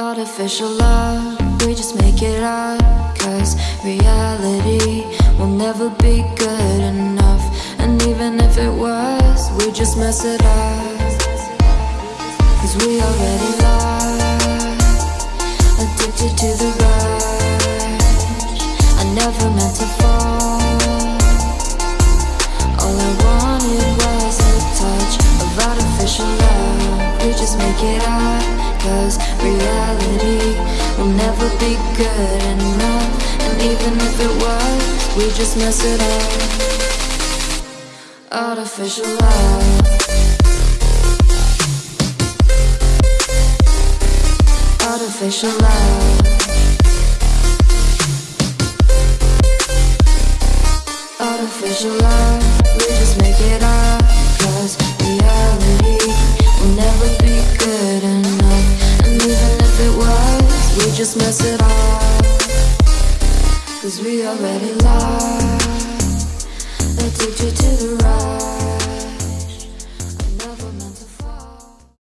Artificial love, we just make it up. Cause reality will never be good enough. And even if it was, we just mess it up. Cause we already lost, addicted to the rush. I never meant to fall. All I wanted was a touch of artificial love. We just make it up, never be good enough. And even if it was, we just mess it up. Artificial love. Artificial love. Artificial love, we just make it up just mess it up. Cause we already lost